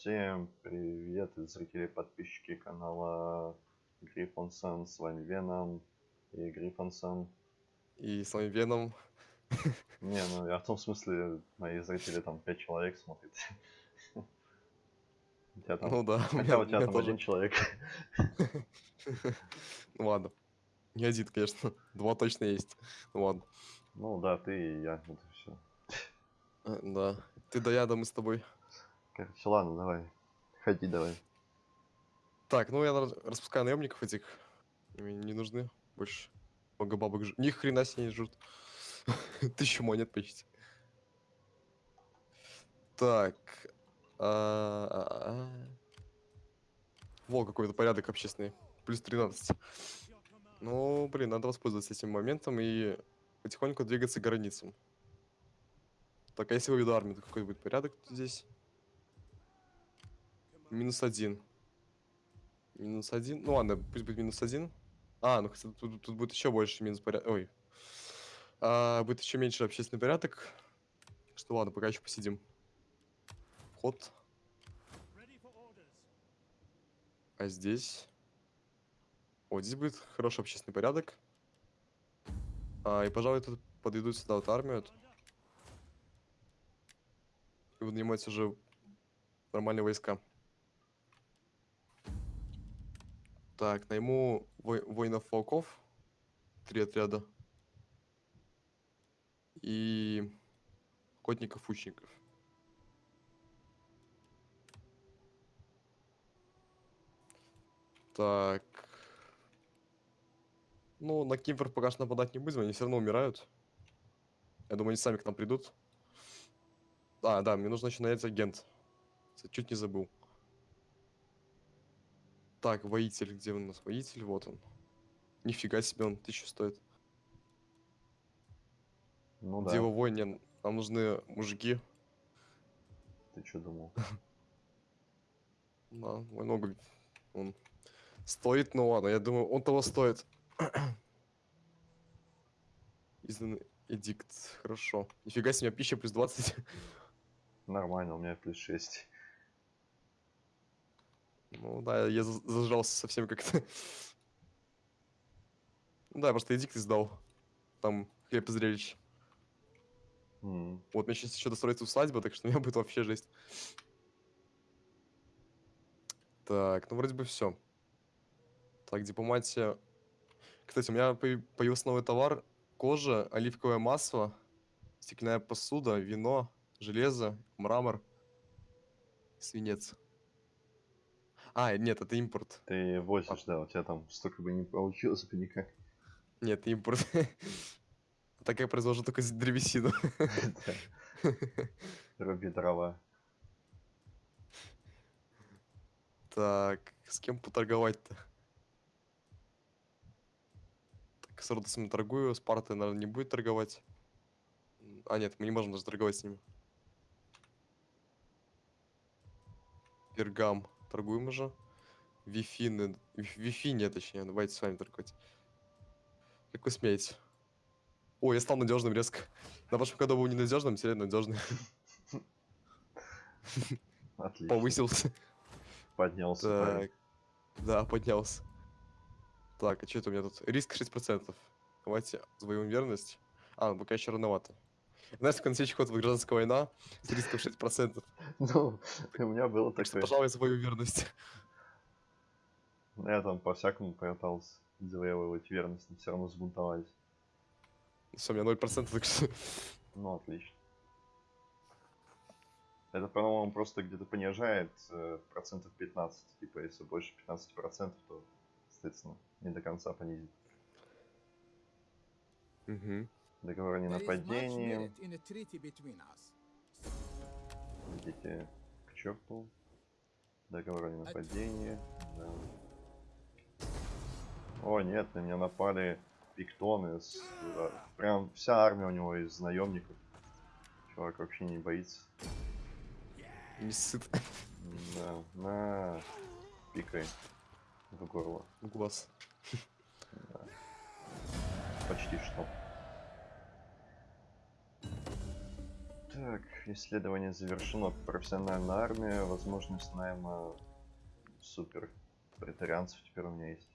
Всем привет, зрители и подписчики канала Гриффонсон, с вами Веном и Гриффонсон. И с вами Веном. Не, ну я в том смысле, мои зрители там 5 человек смотрят. У тебя там... Ну да, у Хотя меня, у у тебя меня там тоже. один человек. Ну ладно. Не один, конечно. Два точно есть. Ну ладно. Ну да, ты и я, это все. Э, Да. Ты да я, да мы с тобой. Короче, ладно, давай. Ходи давай. Так, ну я распускаю наемников этих. Мне не нужны больше. Много бабок жрут. Ни хрена себе не жрут. Тысячу монет почти. Так. а, а, а. Во, какой-то порядок общественный. Плюс 13. Ну, блин, надо воспользоваться этим моментом и потихоньку двигаться к границам. Так, а если выведу армию, то какой будет порядок здесь? Минус один. Минус один. Ну ладно, пусть будет минус один. А, ну кстати, тут, тут будет еще больше минус порядок. Ой. А, будет еще меньше общественный порядок. Что ладно, пока еще посидим. Вход. А здесь? Вот здесь будет хороший общественный порядок. А, и, пожалуй, тут подведут сюда вот армию. И будут уже нормальные войска. Так, найму вой- воинов-волков. Три отряда. И охотников-учников. Так. Ну, на Кимпер пока что нападать не будем, они все равно умирают. Я думаю, они сами к нам придут. А, да, мне нужно еще нанять агент. Чуть не забыл. Так, воитель, где у нас воитель? Вот он. Нифига себе, он тысячу стоит. Ну да, Дева воин, не, нам нужны мужики. ты что думал? Да, мой много. Он стоит, ну ладно, я думаю, он того стоит. Издан эдикт, хорошо. Нифига себе, пища плюс 20. Нормально, у меня плюс 6. Ну да, я за- зажрался совсем как-то. Ну да, просто эдикт издал. Там хлеб и зрелищ. М, Вот, мне сейчас еще достроится усадьба, так что у меня будет вообще жесть. Так, ну вроде бы все. Так, дипломатия. Кстати, у меня появ- появился новый товар. Кожа, оливковое масло, стеклянная посуда, вино, железо, мрамор, свинец. А, нет, это импорт. Ты возишь, да, у тебя там столько бы не получилось бы никак. Нет, импорт. Так я произвожу только древесину. Руби дрова. Так, с кем поторговать-то? Так, с Родосом торгую, с Партой, наверное, не будет торговать. А, нет, мы не можем даже торговать с ними. Пергам. Торгуем уже. Вифины. Виф- Вифиния, точнее. Давайте с вами торговать. Как вы смеете? О, я стал надежным резко. На прошлом году был ненадежным, теперь надежный. Отлично. Повысился. Поднялся. Так. Да, поднялся. Так, а что это у меня тут? Риск 6%. Давайте завоюем верность. А, ну пока еще рановато. Знаешь, следующий ход будет гражданская война с риском 6%. Ну, у меня было Так что, такое. пожалуй, завою верность. Я там по-всякому пытался завоевывать верность, но все равно сбунтовались. Все, у меня 0%, так что... Ну, отлично. Это, по-моему, просто где-то понижает э, процентов 15. Типа, если больше 15 процентов, то, соответственно, не до конца понизит. Мгм. Договор о ненападении. Идите к черту. Договор о ненападении. Да. О, нет, на меня напали пиктоны. с- э, Прям вся армия у него из наемников. Чувак вообще не боится. Не сыт. Да, на пикай в горло. В глаз. Почти что. Так, исследование завершено. Профессиональная армия, возможность найма супер претарианцев теперь у меня есть.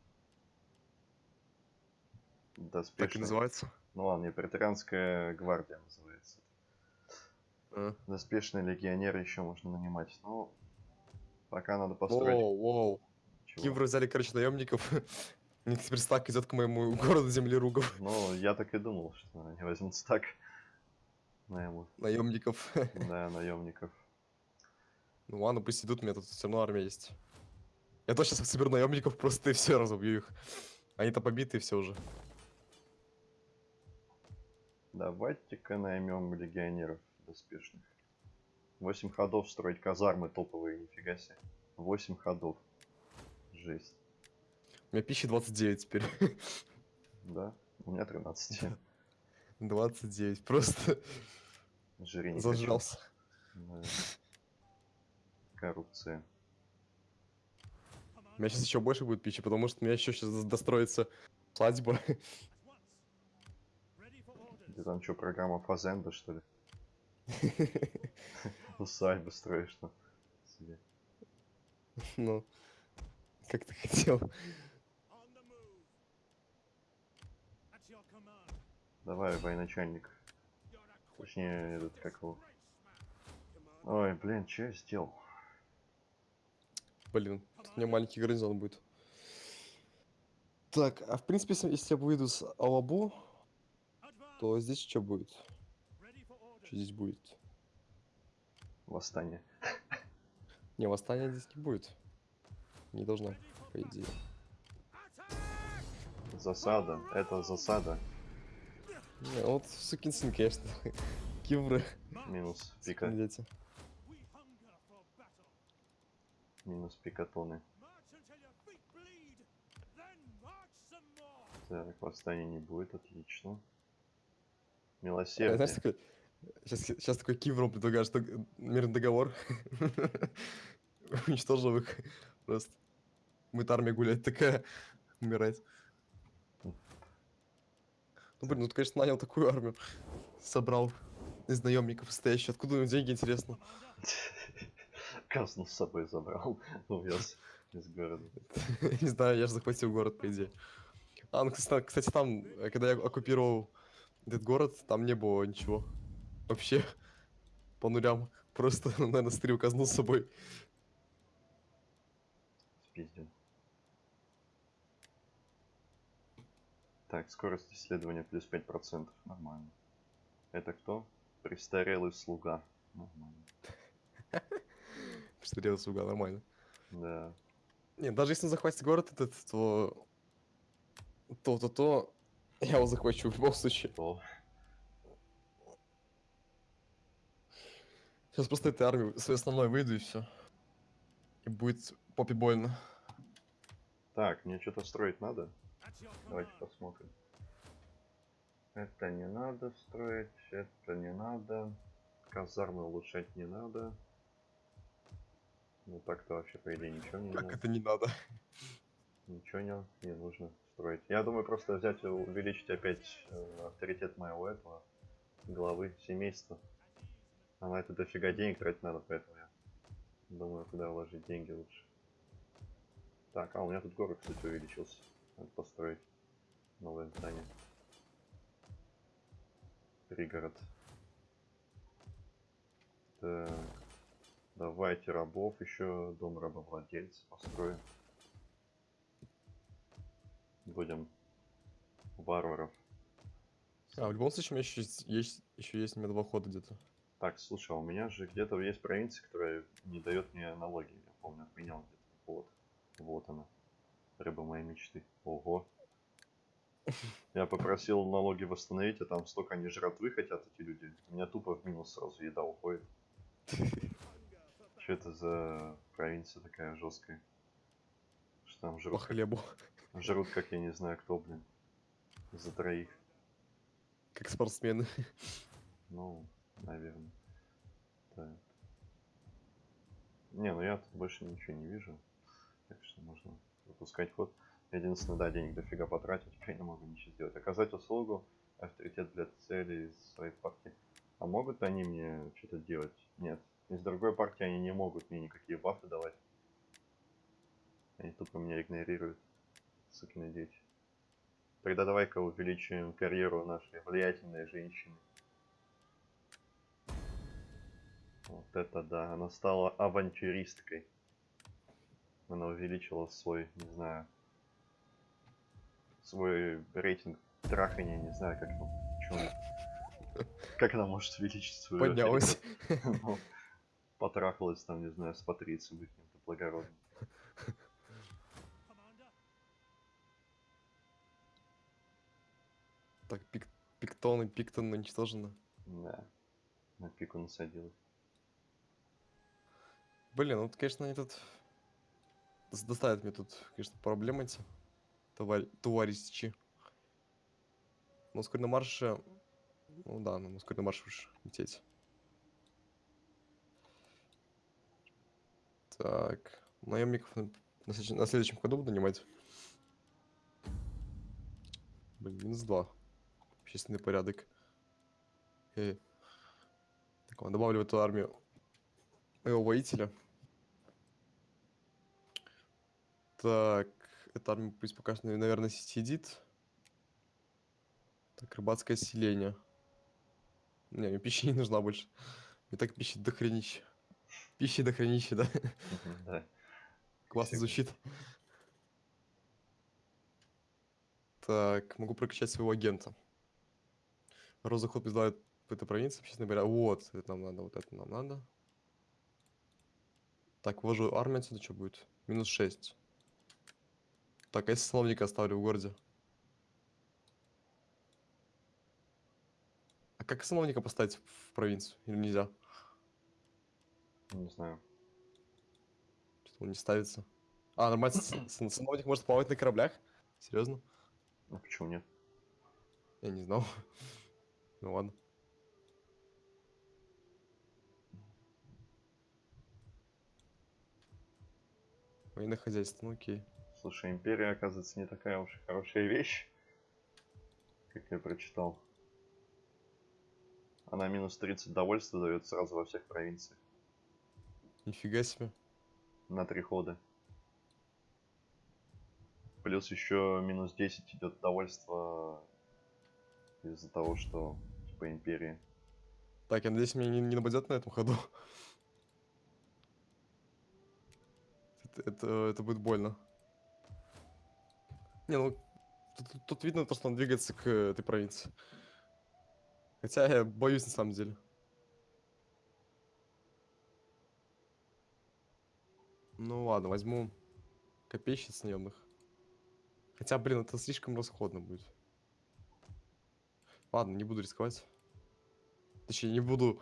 Так и Доспешная. называется. Ну ладно, не претарианская гвардия называется. А. Доспешные легионеры еще можно нанимать. Ну, пока надо построить. Воу, воу. Кивры взяли, короче, наемников. Теперь стак идет к моему городу землеругов. Ну, я так и думал, что они возьмут так. Наймут. Наемников. Да, наемников. Ну ладно, пусть идут, у меня тут все равно армия есть. Я точно соберу наемников, просто и все разобью их. Они-то побиты все уже. Давайте-ка наймем легионеров доспешных. 8 ходов строить казармы топовые, нифига себе. 8 ходов. Жесть. У меня пищи 29 теперь. Да? У меня 13. 29. Просто Жри не хочу. зажрался. Да. Коррупция. У меня сейчас еще больше будет пищи, потому что у меня еще сейчас достроится свадьба. Ты там что, программа Фазенда, что ли? Усадьбы строишь там себе. Ну, как ты хотел. Давай, военачальник. Точнее, этот, как его... Ой, блин, что я сделал? Блин, тут у меня маленький гарнизон будет. Так, а в принципе, если если я выйду с Алабу, то здесь что будет? Что здесь будет? Восстание. Не, восстания здесь не будет. Не должно, по идее. Засада. Это засада. Не, вот сукин сын, конечно. Кивры. Минус пика. Дети. Минус пикатоны. Так, восстания не будет, отлично. Знаешь, Милосердие. такой... Сейчас, сейчас такой Кивром предлагаешь дог- мирный договор. Уничтожил их. Просто. Будет армия гулять такая. Умирать. Ну, блин, ну ты, конечно, нанял такую армию. Собрал из наемников состоящих. Откуда у него деньги, интересно? Казну с собой забрал. Увез из города. Не знаю, я же захватил город, по идее. А, ну, кстати, кстати, там, э, когда я оккупировал этот город, там не было ничего. Вообще, по нулям. Просто, наверное, стрел казну с собой. Спиздил. Так, скорость исследования плюс 5%. Нормально. Это кто? Престарелый слуга. Нормально. Стрел слуга, нормально. Да. Нет, даже если он захватит город этот, то... То-то-то... Я его захвачу в любом случае. То. Сейчас просто этой армии своей основной выйду и все. И будет попе больно. Так, мне что-то строить надо? Давайте посмотрим. Это не надо строить, это не надо. Казармы улучшать не надо. Ну так-то вообще по идее ничего не Как надо. это не надо? Ничего не, не нужно строить. Я думаю просто взять и увеличить опять э, авторитет моего этого главы семейства. А на это дофига денег тратить надо, поэтому я думаю, куда вложить деньги лучше. Так, а у меня тут город, кстати, увеличился. Надо построить новое здание. Пригород. Так. Давайте рабов еще, дом рабовладельца построим. Будем варваров. А, в любом случае, у меня еще есть, есть, еще есть хода где-то. Так, слушай, а у меня же где-то есть провинция, которая не дает мне налоги. Я помню, отменял где-то. Вот. Вот она. Рыба моей мечты. Ого. Я попросил налоги восстановить, а там столько они жратвы хотят, эти люди. У меня тупо в минус сразу еда уходит. Что это за провинция такая жесткая? Что там По жрут? хлебу. Жрут, как я не знаю кто, блин. За троих. Как спортсмены. Ну, наверное. Так. Не, ну я тут больше ничего не вижу. Так что можно выпускать ход. Единственное, да, денег дофига потратил, теперь не могу ничего сделать. Оказать услугу, авторитет для целей своей партии. А могут они мне что-то делать? Нет. Из другой партии они не могут мне никакие бафы давать. Они тупо меня игнорируют. Сукины дети. Тогда давай-ка увеличим карьеру нашей влиятельной женщины. Вот это да, она стала авантюристкой. Она увеличила свой, не знаю, свой рейтинг трахания, не знаю, как там, она- как она может увеличить свой Поднялась. Ну, Потрахалась там, не знаю, с Патрицией каким-то благородным. Так, пик, пиктон и пиктон уничтожены. Да. На пику насадилась. Блин, ну, конечно, они тут... Доставят мне тут, конечно, проблемы эти. Товар... Товарищи. Но вскоре на марше... Ну да, ну вскоре на марше уж лететь. Так, наемников на, на на следующем ходу буду нанимать. Блин, минус два. Общественный порядок. Э. Так, ладно, добавлю в эту армию моего воителя. Так, эта армия пусть пока что, наверное, сидит. Так, рыбацкое селение. Не, мне пища не нужна больше. Мне так пищи дохренища. Пищи дохренища, да? Мгм, Да. Классно звучит. Так, могу прокачать своего агента. Розаход призывает в этой провинции, честно говоря. Вот, это нам надо, вот это нам надо. Так, ввожу армию отсюда, что будет? Минус 6. Так, а если сановника оставлю в городе? А как сановника поставить в провинцию? Или нельзя? Не знаю. Что-то он не ставится. А, нормально, сановник может плавать на кораблях? Серьезно? Ну почему нет? Я не знал. Ну ладно. Военное хозяйство, ну окей. Слушай, империя, оказывается, не такая уж и хорошая вещь, как я прочитал. Она минус 30 довольства дает сразу во всех провинциях. Нифига себе. На три хода. Плюс еще минус 10 идет довольство из-за того, что типа империя. Так, я надеюсь, меня не, не нападет на этом ходу. Это, это, это будет больно. Не, ну, тут, тут- видно то, что он двигается к этой провинции. Хотя я боюсь на самом деле. Ну ладно, возьму копейщиц наемных. Хотя, блин, это слишком расходно будет. Ладно, не буду рисковать. Точнее, не буду...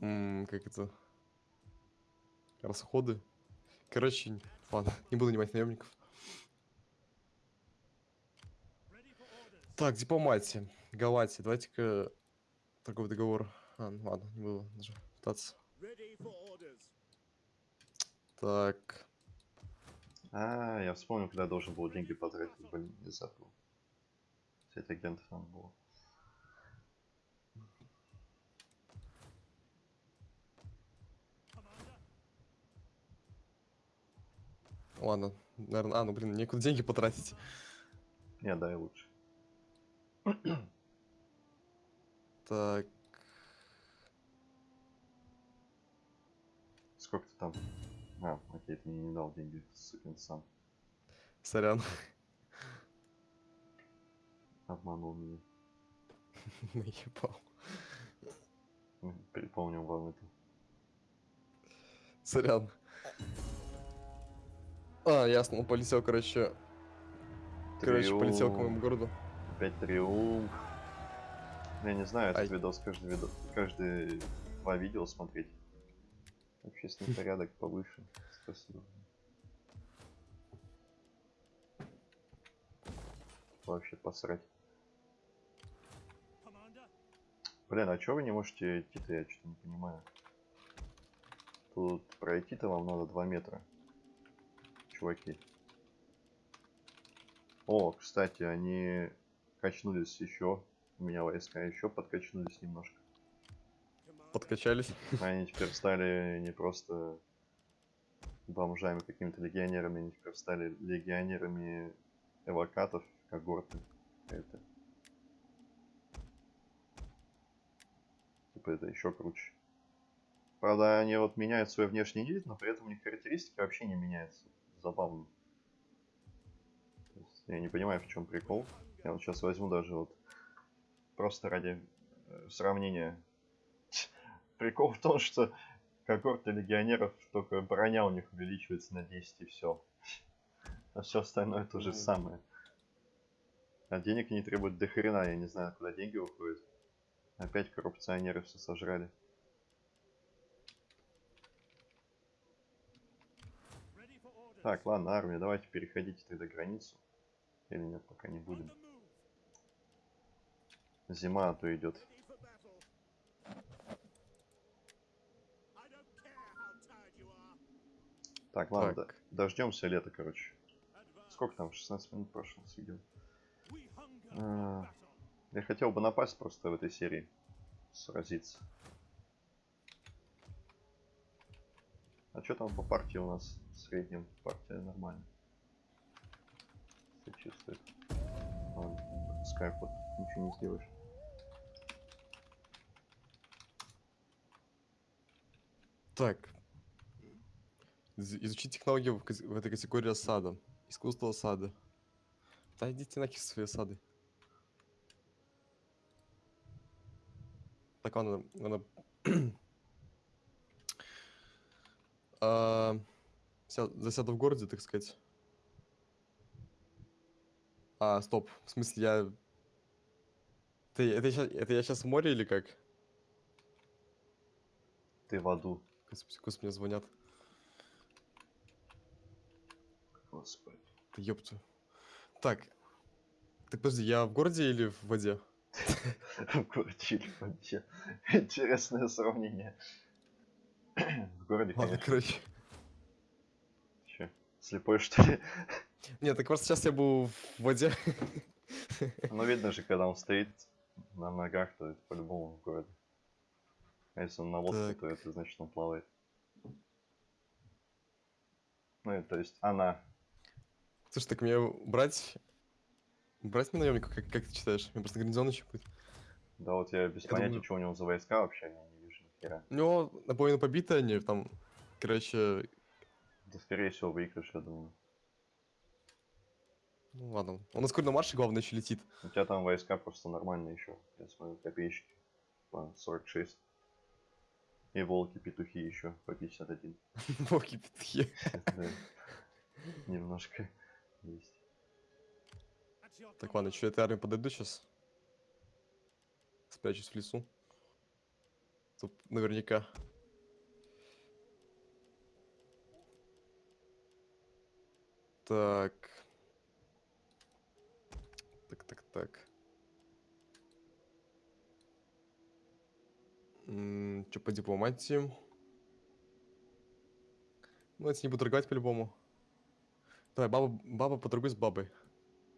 м, как это... Расходы. Короче, ладно, не буду нанимать наемников. Так, дипломатия. Галатия. Давайте-ка торговый договор. А, ну ладно, не буду даже пытаться. Так. А, я вспомнил, когда я должен был деньги потратить. Блин, не забыл. Кстати, агентов надо было. Ладно, наверное... А, ну блин, некуда деньги потратить. Не, дай лучше. Так. Сколько ты там? А, окей, ты мне не дал деньги, сукин сам. Сорян. Обманул меня. Наебал. М, Припомнил вам это. Сорян. А, ясно, он полетел, короче... Короче, полетел к моему городу. Опять триумф. Я не знаю, этот Ай. видос каждый видос, каждые два видео смотреть. Общественный порядок повыше. Спасибо. Вообще посрать. Блин, а чё вы не можете идти-то, я что-то не понимаю. Тут пройти-то вам надо 2 метра. Чуваки. О, кстати, они качнулись еще у меня войска еще подкачнулись немножко. Подкачались. Они теперь стали не просто бомжами, какими-то легионерами, они теперь стали легионерами эвокатов, когорты. Это. Типа это еще круче. Правда, они вот меняют свой внешний вид, но при этом у них характеристики вообще не меняются. Забавно. Я не понимаю, в чем прикол. Я вот сейчас возьму даже вот просто ради э, сравнения. Прикол в том, что когорты легионеров только броня у них увеличивается на 10 и все. А все остальное то же Мгм. самое. А денег не требует до хрена, я не знаю, куда деньги уходят. Опять коррупционеры все сожрали. Так, ладно, армия, давайте переходите тогда границу. Или нет, пока не будем. Зима, а то идет. Так, ладно, Так. дождемся лета, короче. Сколько там? 16 минут прошло с видео. А, Я хотел бы напасть просто в этой серии. Сразиться. А что там по партии у нас? В среднем партия нормально. Все чувствует. Ладно, скайфот, ничего не сделаешь. Так. Из- Изучить технологию в, в этой категории осада. Искусство осады. Да идите нахер свои осады. Так, ладно, надо... А, ся- Засяду в городе, так сказать. А, стоп. В смысле, я... Ты, это, ща- это я сейчас в море или как? Ты в аду. Господи, господи, мне звонят. Господи. Да ёпту. Так. Так подожди, я в городе или в воде? В городе или в воде. Интересное сравнение. В городе, Ладно, короче. Че, слепой что ли? Нет, так просто сейчас я был в воде. Ну видно же, когда он стоит на ногах, то это по-любому в городе. А если он на лодке, Так. то это значит он плавает. Ну и то есть она. Слушай, так мне брать... Брать мне наемника, как, как ты считаешь? Мне просто гарнизон еще будет. Да вот я без Я понятия, думаю- что у него за войска вообще, я не вижу ни хера. У него наполовину побиты они, там, короче... Да скорее всего выигрыш, я думаю. Ну ладно. Он на скором марше, главное, еще летит. У тебя там войска просто нормальные еще. Я смотрю, копеечки. По 46. И волки-петухи еще по 51. Волки петухи. Да. Немножко есть. Так, ладно, что, этой армии подойду сейчас? Спрячусь в лесу. Тут наверняка. Так. Так, так, так. Что по дипломатии? Ну, если не буду торговать по-любому. Давай, баба, баба поторгуй с бабой.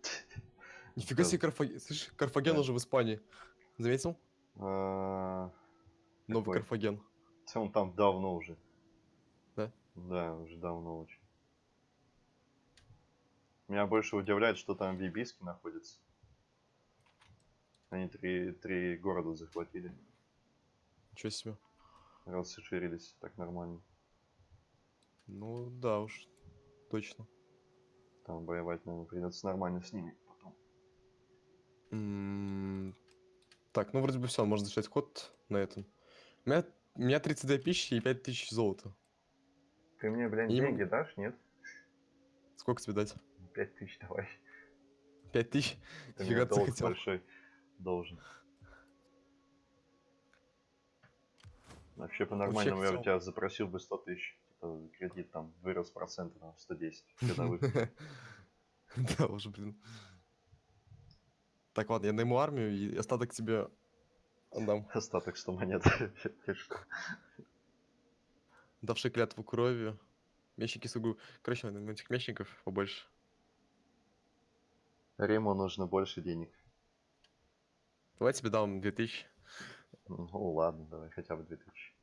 Нифига себе, Карфаген. Слышь, Карфаген уже в Испании. Заметил? А, Новый? Карфаген. Он там давно уже. Да? Да, уже давно очень. Меня больше удивляет, что там бибиски находятся. Они три, три города захватили. Ничего себе. Расширились так нормально. Ну да уж, точно. Там воевать, наверное, придется нормально с ними потом. М, Так, ну вроде бы все, можно начать ход на этом. У меня, у меня 32 пищи и 5000 золота. Ты мне, блин, Им- деньги дашь, нет? Сколько тебе дать? Пять тысяч давай. 5000? Ты Фига мне ты хотел. большой должен. Вообще по-нормальному я у тебя запросил бы 100 тысяч. Типа кредит там вырос проценты на 110 годовых. Да уже, блин. Так, ладно, я найму армию и остаток тебе отдам. Остаток 100 монет. Давший клятву крови. Мечники сугу. Короче, на этих мечников побольше. Риму нужно больше денег. Давай тебе дам 2000. Ну ладно, давай хотя бы 2000.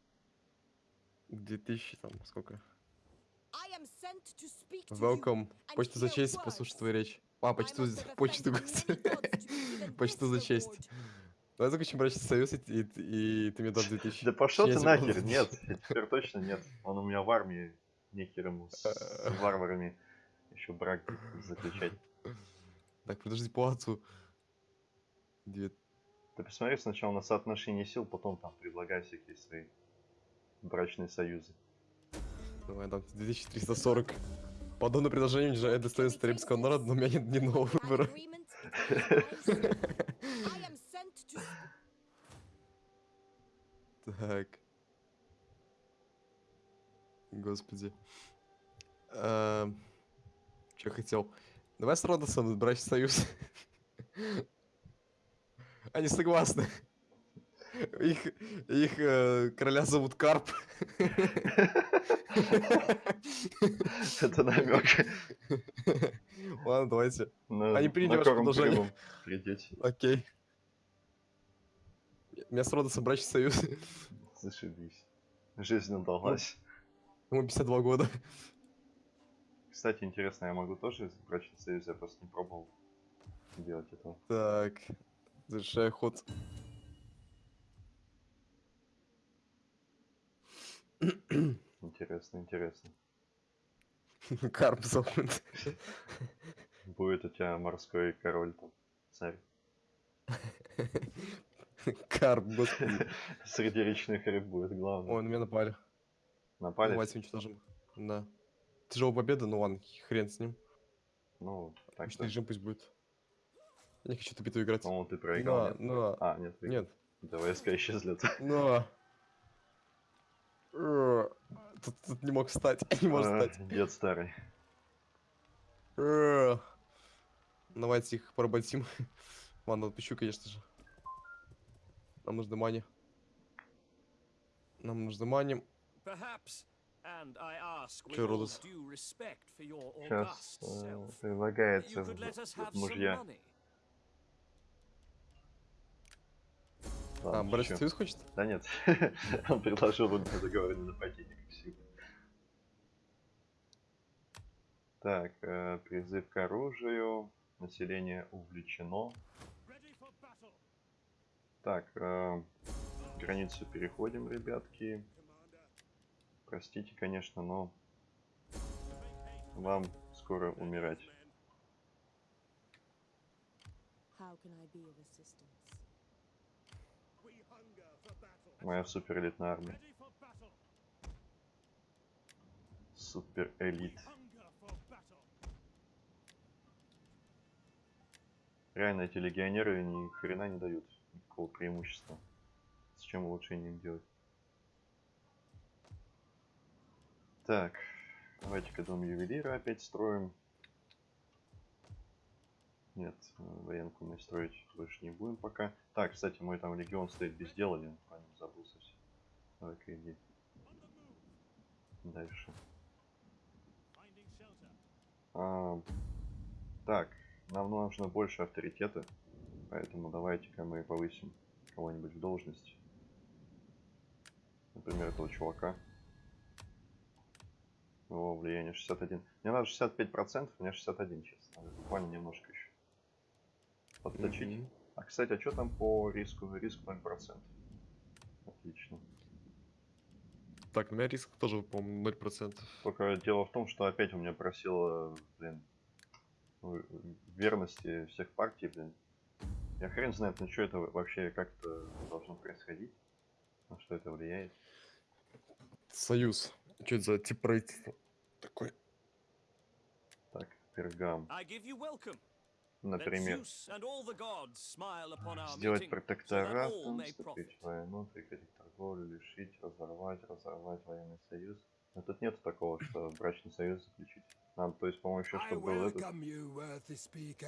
2000 там, сколько? I am sent to speak to you. Welcome. Почту за честь, words. послушать твою речь. А, почту, почту, Почту за честь. Давай заключим брачный союз, и, и, и ты мне дашь 2000. Да пошел ты нахер, нет, теперь точно нет. Он у меня в армии, нехер ему с, с варварами еще брак заключать. Так, подожди, плату. Две... Ты посмотри сначала на соотношение сил, потом там предлагай всякие свои брачные союзы. Давай, тебе 2340. Подобное предложение унижает достоинство римского народа, но у меня нет ни одного выбора. Так. Господи. Эм, Че хотел? Давай с Родосом брачный союз. Они согласны. Их, их э, короля зовут Карп. Это намек. Ладно, давайте. На, Они приняли ваше предложение. Окей. Меня с Родосом брачный союз. Зашибись. Жизнь удалась. Ему 52 года. Кстати, интересно, я могу тоже брачный союз, я просто не пробовал делать этого. Так. Завершаю ход. Интересно, интересно. Карп зовут. Будет у тебя морской король там, царь. Карп, господи. Среди речных рыб будет главное. Ой, на меня напали. Напали? Давайте уничтожим. Да. Тяжелая победа, ну ладно, хрен с ним. Ну, так что, режим пусть будет. Я не хочу эту битву играть. по-моему, ты проиграл. Да, нет? да. А, нет, выиграл. Нет. Да, войска исчезли. Но. Э, Тут, тут не мог встать. Не может А, встать. Дед старый. Э. Давайте их поработим. Ладно, отпущу, конечно же. Нам нужны мани. Нам нужны мани. Родос? for your Сейчас self, предлагается мужья. money. А, шучу. союз хочет? Да нет, он предложил бы договор не нападение, как всегда. Так, э, призыв к оружию, население увлечено. Так, э, границу переходим, ребятки. Простите, конечно, но вам скоро умирать. How can I be of assistance? Моя супер элитная армия. Супер элит. Реально эти легионеры ни хрена не дают никакого преимущества. С чем улучшение делать? Так, давайте-ка дом ювелира опять строим. Нет, военку мы строить больше не будем пока. Так, кстати, мой там легион стоит без дела, я о нем забыл совсем. Давай-ка иди. Дальше. А, так, нам нужно больше авторитета, поэтому давайте-ка мы повысим кого-нибудь в должности. Например, этого чувака. Его влияние 61. Мне надо 65%, у меня 61 сейчас. Надо буквально немножко еще подточить. Мгм. А, кстати, а что там по риску? Риск 0%. Отлично. Так, у меня риск тоже, по-моему, 0%. Только дело в том, что опять у меня просило, блин, ну, верности всех партий, блин. Я хрен знает, на что это вообще как-то должно происходить. На что это влияет. Союз. Что это за тип правительства? Такой. Так, пергам. I give you welcome. Например, сделать протекторат, вступить в войну, прекратить торговлю, лишить, разорвать, разорвать военный союз. Но тут нет такого, что брачный союз заключить. Надо, то есть, по-моему, еще чтобы был этот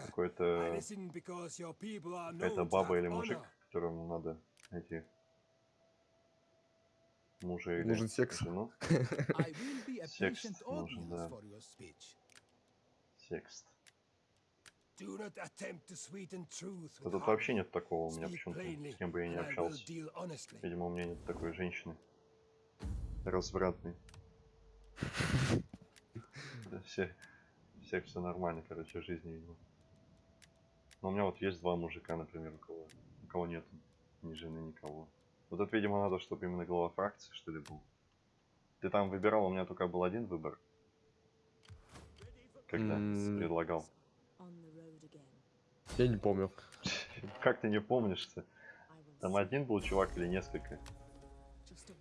какой-то какая-то баба или мужик, которому надо эти мужа или Нужен секс. жену. Patient нужен, да. for Да тут вообще нет такого у меня почему-то, plainly, с кем бы я will общался. deal honestly. Видимо, у меня нет такой женщины. Развратной. Да, все, всех все нормально, короче, в жизни, видимо. Но у меня вот есть два мужика, например, у кого, у кого нет ни жены, никого. Вот это, видимо, надо, чтобы именно глава фракции, что ли, был. Ты там выбирал, у меня только был один выбор. Когда М. предлагал. Я не помню. Как ты не помнишь-то? Will Там один был чувак или несколько?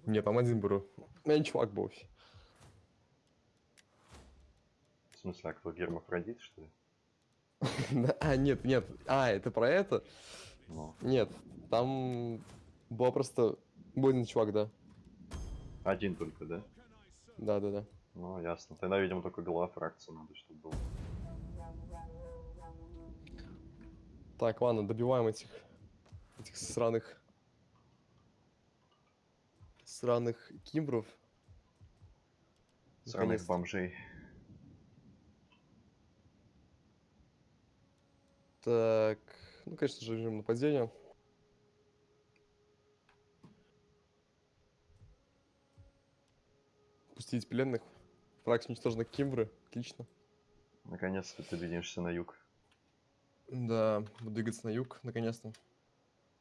Нет, там один беру. У меня не чувак был. В смысле, а кто, гермафродит, что ли? А, нет, нет. А, это про это? Ну, Нет, там был просто... Был один чувак, да. один только, да? Да, да, да. Ну, ясно. Тогда, видимо, только глава фракции надо, чтобы был. Так, ладно, добиваем этих... Этих сраных... Сраных кимбров. Сраных бомжей. Так, ну, конечно же, режим нападения. Пустить пленных. Фракция уничтожена Кимбры. Отлично. Наконец-то ты двинешься на юг. Да, двигаться на юг, наконец-то.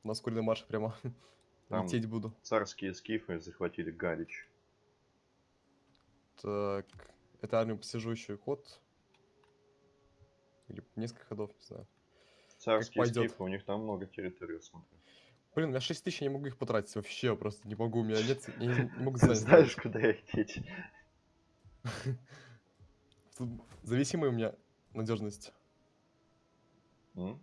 На ускоренный марш прямо Там- лететь буду. Царские скифы захватили Галич. Так, это армию посижу еще ход. Или несколько ходов, не знаю. Царские скифы, у них там много территорий, смотрю. Блин, у меня 6 тысяч, я не могу их потратить вообще, просто не могу, у меня нет, я не, не могу занять. Знаешь, куда их деть? Зависимая у меня надежность. М?